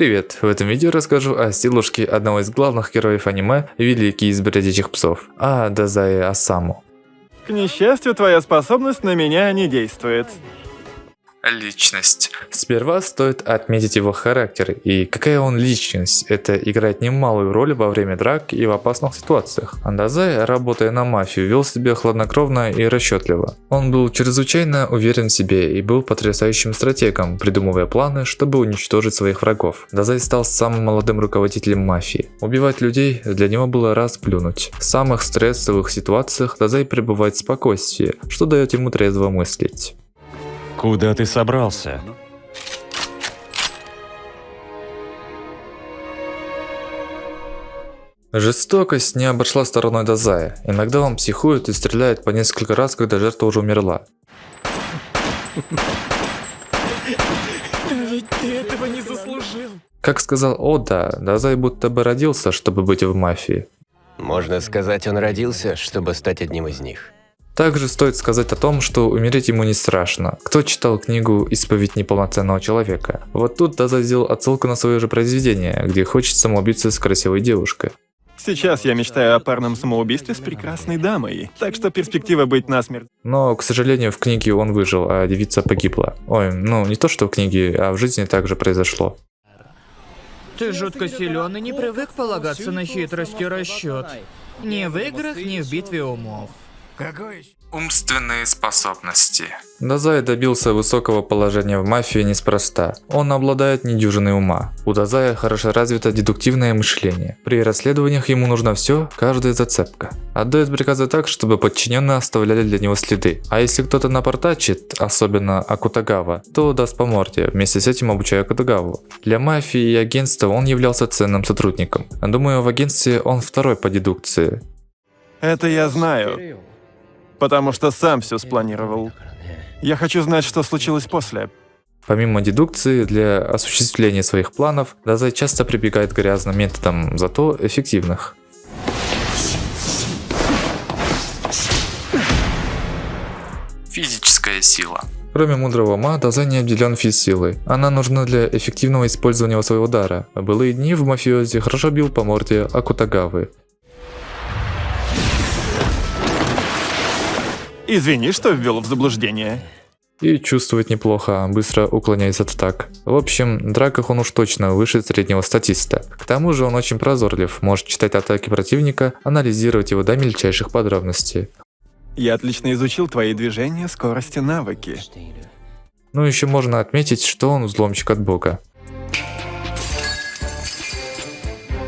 Привет! В этом видео расскажу о силушке одного из главных героев аниме «Великий из бродячих псов», а Дазае Асаму. К несчастью, твоя способность на меня не действует. Личность. Сперва стоит отметить его характер и какая он личность. Это играет немалую роль во время драк и в опасных ситуациях. Андазай, работая на мафию, вел себя хладнокровно и расчетливо. Он был чрезвычайно уверен в себе и был потрясающим стратегом, придумывая планы, чтобы уничтожить своих врагов. Дазай стал самым молодым руководителем мафии. Убивать людей для него было раз плюнуть. В самых стрессовых ситуациях Дазай пребывает в спокойствии, что дает ему трезво мыслить. Куда ты собрался? Жестокость не обошла стороной Дазая. Иногда он психует и стреляет по несколько раз, когда жертва уже умерла. Ведь ты этого не заслужил. Как сказал Ода, Дазай будто бы родился, чтобы быть в мафии. Можно сказать, он родился, чтобы стать одним из них. Также стоит сказать о том, что умереть ему не страшно. Кто читал книгу «Исповедь неполноценного человека»? Вот тут Даза сделал отсылку на свое же произведение, где хочет самоубиться с красивой девушкой. Сейчас я мечтаю о парном самоубийстве с прекрасной дамой, так что перспектива быть насмерть. Но, к сожалению, в книге он выжил, а девица погибла. Ой, ну не то что в книге, а в жизни также произошло. Ты жутко силен и не привык полагаться на хитрость и расчет. Ни в играх, ни в битве умов. Умственные способности. Дазай добился высокого положения в мафии неспроста. Он обладает недюжиной ума. У Дазая хорошо развито дедуктивное мышление. При расследованиях ему нужно все, каждая зацепка. Отдает приказы так, чтобы подчиненные оставляли для него следы. А если кто-то напортачит, особенно Акутагава, то даст по морде, вместе с этим обучая Акутагаву. Для мафии и агентства он являлся ценным сотрудником. Думаю, в агентстве он второй по дедукции. Это я знаю, потому что сам все спланировал. Я хочу знать, что случилось после. Помимо дедукции, для осуществления своих планов, Дазай часто прибегает к грязным методам, зато эффективных. Физическая сила. Кроме мудрого ума, Дазай не обделен физ-силой. Она нужна для эффективного использования своего дара. В былые дни в мафиозе хорошо бил по морде Акутагавы. Извини, что ввел в заблуждение. И чувствует неплохо, быстро уклоняясь от атак. В общем, в драках он уж точно выше среднего статиста. К тому же он очень прозорлив, может читать атаки противника, анализировать его до мельчайших подробностей. Я отлично изучил твои движения, скорость и навыки. Ну еще можно отметить, что он взломщик от бога.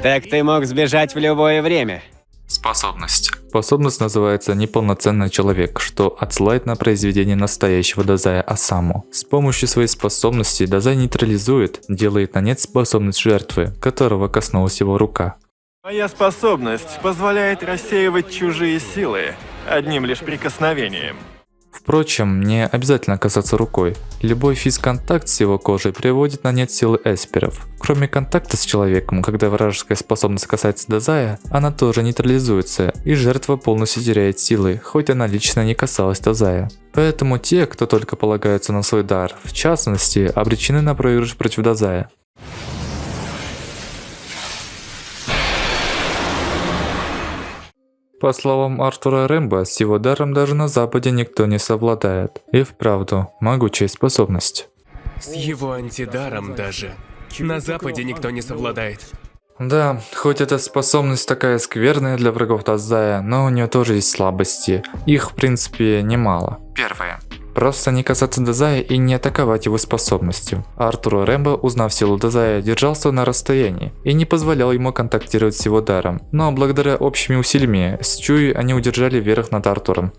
Так ты мог сбежать в любое время. Способность. Способность называется «Неполноценный человек», что отсылает на произведение настоящего Дазая Асаму. С помощью своей способности Дазай нейтрализует, делает на нет способность жертвы, которого коснулась его рука. Моя способность позволяет рассеивать чужие силы одним лишь прикосновением. Впрочем, не обязательно касаться рукой. Любой физконтакт с его кожей приводит на нет силы эсперов. Кроме контакта с человеком, когда вражеская способность касается Дазая, она тоже нейтрализуется, и жертва полностью теряет силы, хоть она лично не касалась Дазая. Поэтому те, кто только полагается на свой дар, в частности, обречены на проигрыш против Дазая. По словам Артура Рэмбо, с его даром даже на Западе никто не совладает. И вправду, могучая способность. С его антидаром даже на Западе никто не совладает. Да, хоть эта способность такая скверная для врагов Тазая, но у нее тоже есть слабости. Их, в принципе, немало. Первое. Просто не касаться Дезая и не атаковать его способностью. Артур Рэмбо, узнав силу Дезая, держался на расстоянии и не позволял ему контактировать с его даром. Но благодаря общими усилиями с Чуи они удержали верх над Артуром.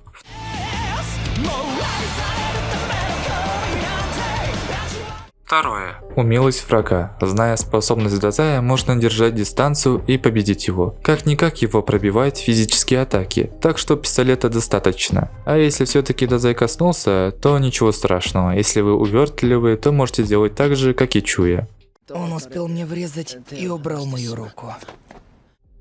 Второе. Умелость врага. Зная способность Дазая, можно держать дистанцию и победить его. Как-никак его пробивают физические атаки, так что пистолета достаточно. А если все-таки Дазай коснулся, то ничего страшного. Если вы увертливы, то можете сделать так же, как и Чуя. Он успел мне врезать и убрал мою руку.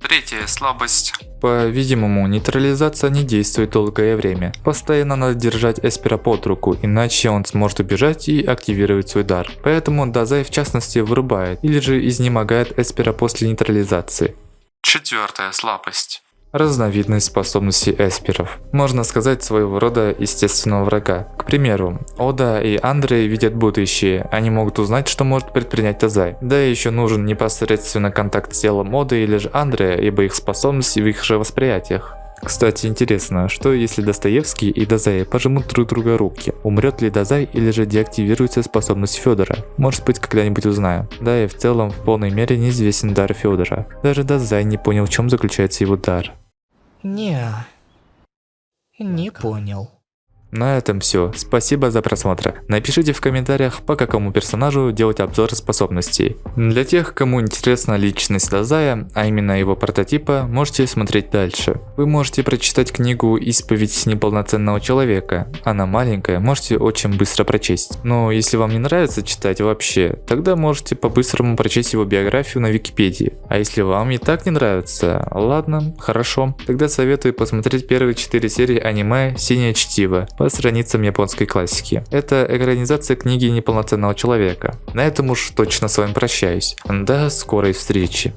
Третья слабость. По-видимому, нейтрализация не действует долгое время. Постоянно надо держать Эспера под руку, иначе он сможет убежать и активировать свой дар. Поэтому Дазай в частности вырубает или же изнемогает Эспера после нейтрализации. Четвертая слабость. Разновидность способностей эсперов. Можно сказать своего рода естественного врага. К примеру, Ода и Андрей видят будущее, они могут узнать, что может предпринять Тазай. Да и еще нужен непосредственно контакт с телом Оды или же Андрея, ибо их способности в их же восприятиях. Кстати, интересно, что если Достоевский и Дазай пожмут друг друга руки? Умрет ли Дазай или же деактивируется способность Федора? Может быть, когда-нибудь узнаю. Да и в целом в полной мере неизвестен дар Федора. Даже Дазай не понял, в чем заключается его дар. Не. Не понял. На этом все. Спасибо за просмотр. Напишите в комментариях, по какому персонажу делать обзор способностей. Для тех, кому интересна личность Дазая, а именно его прототипа, можете смотреть дальше. Вы можете прочитать книгу «Исповедь неполноценного человека». Она маленькая, можете очень быстро прочесть. Но если вам не нравится читать вообще, тогда можете по-быстрому прочесть его биографию на Википедии. А если вам и так не нравится, ладно, хорошо. Тогда советую посмотреть первые 4 серии аниме «Синее чтиво» по страницам японской классики. Это экранизация книги неполноценного человека. На этом уж точно с вами прощаюсь. До скорой встречи.